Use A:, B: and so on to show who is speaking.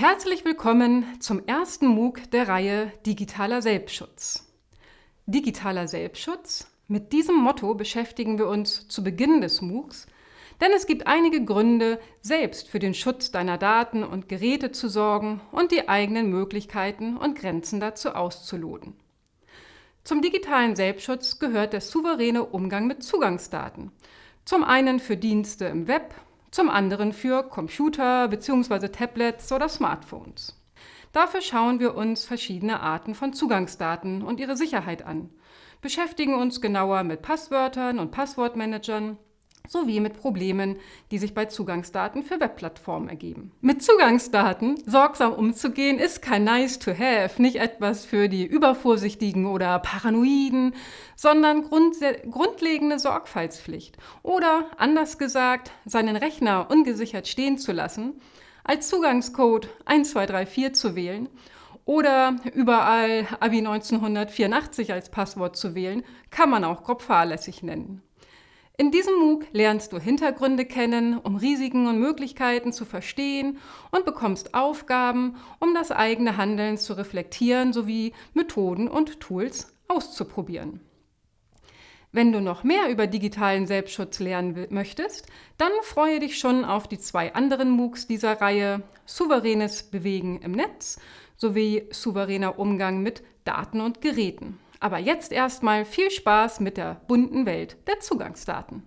A: Herzlich willkommen zum ersten MOOC der Reihe Digitaler Selbstschutz. Digitaler Selbstschutz? Mit diesem Motto beschäftigen wir uns zu Beginn des MOOCs, denn es gibt einige Gründe, selbst für den Schutz deiner Daten und Geräte zu sorgen und die eigenen Möglichkeiten und Grenzen dazu auszuloten. Zum digitalen Selbstschutz gehört der souveräne Umgang mit Zugangsdaten. Zum einen für Dienste im Web zum anderen für Computer bzw. Tablets oder Smartphones. Dafür schauen wir uns verschiedene Arten von Zugangsdaten und ihre Sicherheit an, beschäftigen uns genauer mit Passwörtern und Passwortmanagern sowie mit Problemen, die sich bei Zugangsdaten für Webplattformen ergeben. Mit Zugangsdaten sorgsam umzugehen ist kein nice to have, nicht etwas für die Übervorsichtigen oder Paranoiden, sondern grundlegende Sorgfaltspflicht. Oder anders gesagt, seinen Rechner ungesichert stehen zu lassen, als Zugangscode 1234 zu wählen oder überall Abi 1984 als Passwort zu wählen, kann man auch grob fahrlässig nennen. In diesem MOOC lernst du Hintergründe kennen, um Risiken und Möglichkeiten zu verstehen und bekommst Aufgaben, um das eigene Handeln zu reflektieren sowie Methoden und Tools auszuprobieren. Wenn du noch mehr über digitalen Selbstschutz lernen möchtest, dann freue dich schon auf die zwei anderen MOOCs dieser Reihe Souveränes Bewegen im Netz sowie souveräner Umgang mit Daten und Geräten. Aber jetzt erstmal viel Spaß mit der bunten Welt der Zugangsdaten.